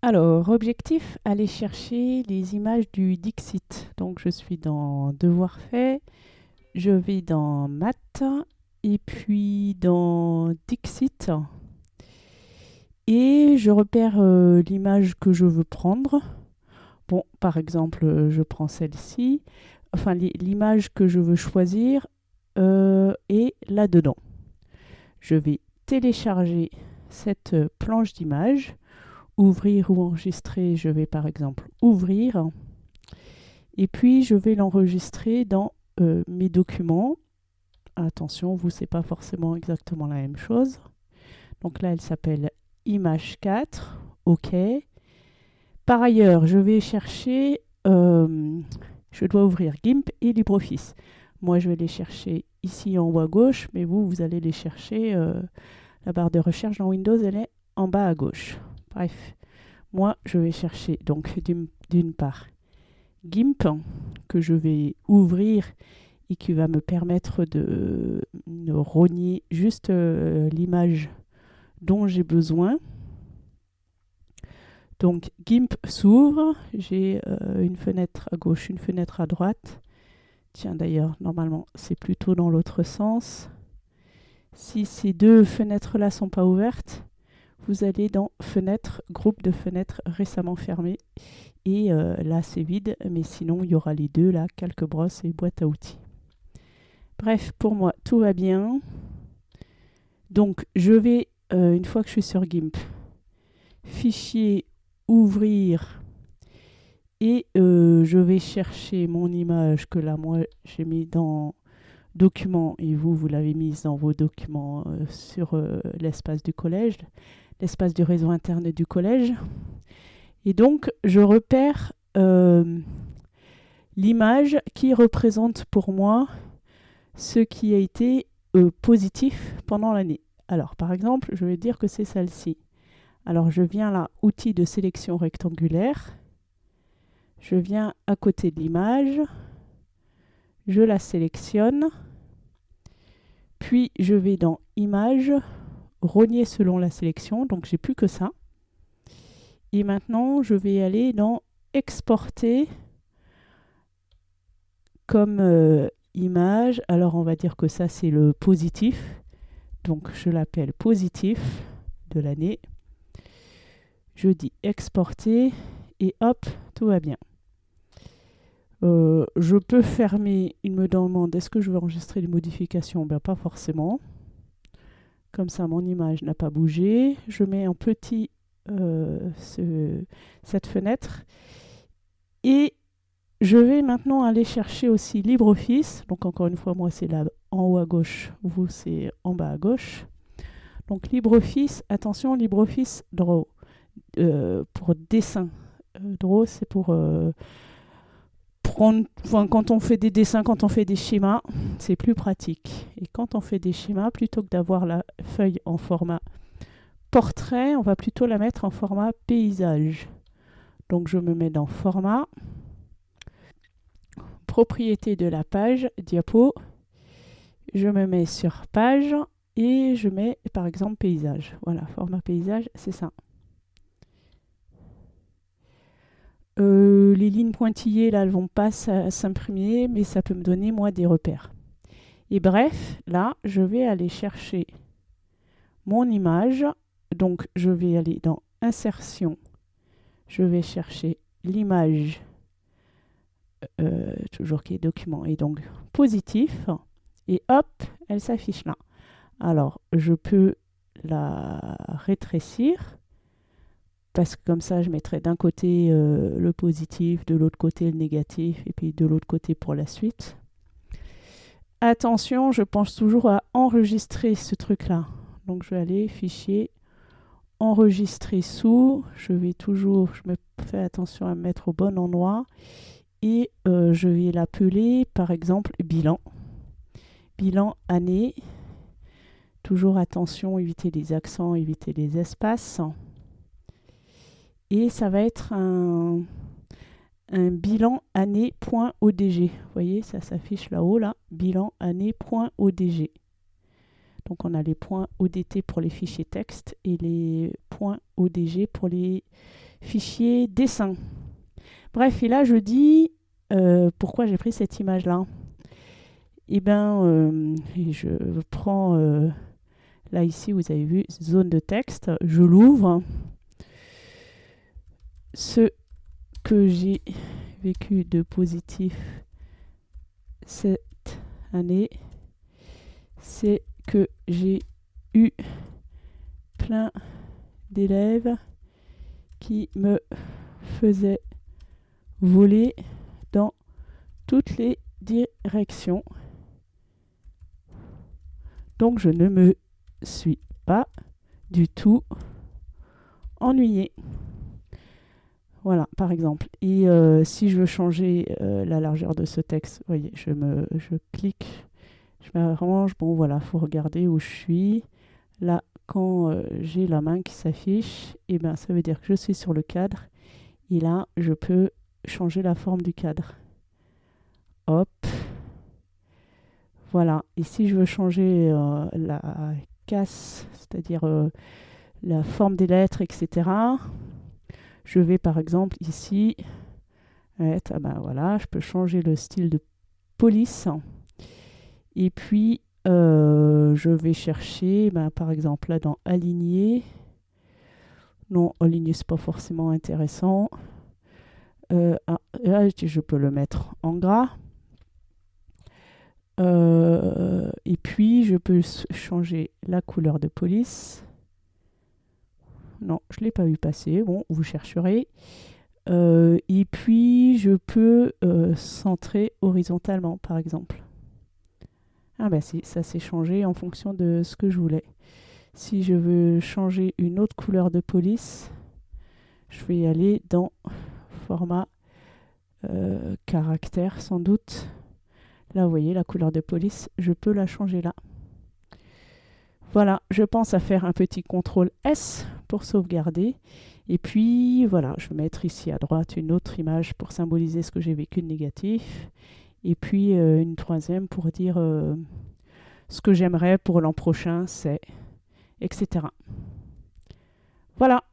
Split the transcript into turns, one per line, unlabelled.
Alors, objectif, aller chercher les images du Dixit. Donc, je suis dans Devoir fait, je vais dans Maths, et puis dans Dixit, et je repère euh, l'image que je veux prendre. Bon, par exemple, je prends celle-ci, enfin l'image que je veux choisir euh, est là-dedans. Je vais télécharger cette planche d'image ouvrir ou enregistrer, je vais par exemple ouvrir. Et puis, je vais l'enregistrer dans euh, mes documents. Attention, vous, c'est pas forcément exactement la même chose. Donc là, elle s'appelle image 4. OK. Par ailleurs, je vais chercher, euh, je dois ouvrir GIMP et LibreOffice. Moi, je vais les chercher ici en haut à gauche, mais vous, vous allez les chercher, euh, la barre de recherche dans Windows, elle est en bas à gauche. Bref, moi, je vais chercher donc d'une part GIMP que je vais ouvrir et qui va me permettre de, rogner juste euh, l'image dont j'ai besoin. Donc GIMP s'ouvre, j'ai euh, une fenêtre à gauche, une fenêtre à droite. Tiens d'ailleurs, normalement c'est plutôt dans l'autre sens. Si ces deux fenêtres-là sont pas ouvertes, allez dans Fenêtre, groupe de fenêtres récemment fermées. Et euh, là, c'est vide, mais sinon, il y aura les deux, là, calque brosse et boîte à outils. Bref, pour moi, tout va bien. Donc, je vais, euh, une fois que je suis sur GIMP, fichier, ouvrir, et euh, je vais chercher mon image que là, moi, j'ai mis dans document, et vous, vous l'avez mise dans vos documents sur l'espace du collège l'espace du réseau Internet du collège. Et donc, je repère euh, l'image qui représente pour moi ce qui a été euh, positif pendant l'année. Alors, par exemple, je vais dire que c'est celle-ci. Alors, je viens là, outil de sélection rectangulaire. Je viens à côté de l'image. Je la sélectionne. Puis, je vais dans Images, rogner selon la sélection, donc j'ai plus que ça. Et maintenant, je vais aller dans exporter comme euh, image. Alors, on va dire que ça, c'est le positif. Donc, je l'appelle positif de l'année. Je dis exporter et hop, tout va bien. Euh, je peux fermer, il me demande est-ce que je veux enregistrer des modifications? Ben pas forcément. Comme ça, mon image n'a pas bougé. Je mets en petit euh, cette fenêtre. Et je vais maintenant aller chercher aussi LibreOffice. Donc encore une fois, moi c'est là en haut à gauche, vous c'est en bas à gauche. Donc LibreOffice, attention, LibreOffice Draw. Euh, pour dessin. Draw, c'est pour quand on fait des dessins, quand on fait des schémas, c'est plus pratique. Et quand on fait des schémas, plutôt que d'avoir la feuille en format portrait, on va plutôt la mettre en format paysage. Donc je me mets dans format, propriété de la page, diapo, je me mets sur page et je mets par exemple paysage. Voilà, format paysage, c'est ça. Euh, les lignes pointillées, là, elles vont pas s'imprimer, mais ça peut me donner, moi, des repères. Et bref, là, je vais aller chercher mon image. Donc, je vais aller dans Insertion. Je vais chercher l'image, euh, toujours qui est document, et donc positif. Et hop, elle s'affiche là. Alors, je peux la rétrécir parce que comme ça, je mettrai d'un côté euh, le positif, de l'autre côté le négatif, et puis de l'autre côté pour la suite. Attention, je pense toujours à enregistrer ce truc-là. Donc je vais aller, fichier, enregistrer sous. Je vais toujours, je me fais attention à mettre au bon endroit. Et euh, je vais l'appeler, par exemple, bilan. Bilan année. Toujours attention, éviter les accents, éviter les espaces. Et ça va être un, bilan année.odg. Vous voyez, ça s'affiche là-haut, là, bilan année.odg. Donc on a les points ODT pour les fichiers texte et les points ODG pour les fichier dessin. Bref, et là je dis euh, pourquoi j'ai pris cette image-là? Eh bien, euh, je prends, euh, là ici vous avez vu, zone de texte, je l'ouvre. Ce que j'ai vécu de positif cette année, c'est que j'ai eu plein d'élèves qui me faisaient voler dans toutes les directions. Donc je ne me suis pas du tout ennuyé. Voilà, par exemple. Et euh, si je veux changer euh, la largeur de ce texte, vous voyez, je, me, je clique, je m'arrange. Bon, voilà, faut regarder où je suis. Là, quand euh, j'ai la main qui s'affiche, eh ben, ça veut dire que je suis sur le cadre. Et là, je peux changer la forme du cadre. Hop. Voilà. Et si je veux changer la casse, c'est-à-dire la forme des lettres, etc., je vais par exemple ici être, ah ben voilà, je peux changer le style de police. Et puis, euh, je vais chercher, ben, par exemple, là dans aligner. Non, aligner, c'est pas forcément intéressant. Euh, ah, là, je peux le mettre en gras. Euh, et puis, je peux changer la couleur de police. Non, je ne l'ai pas vu passer. Bon, vous chercherez. Euh, et puis, je peux euh, centrer horizontalement, par exemple. Ah ben si, ça s'est changé en fonction de ce que je voulais. Si je veux changer une autre couleur de police, je vais aller dans format euh, caractère sans doute. Là, vous voyez la couleur de police, je peux la changer là. Voilà, je pense à faire un petit CTRL S pour sauvegarder. Et puis voilà, je vais mettre ici à droite une autre image pour symboliser ce que j'ai vécu de négatif. Et puis euh, une troisième pour dire euh, ce que j'aimerais pour l'an prochain, c'est etc. Voilà.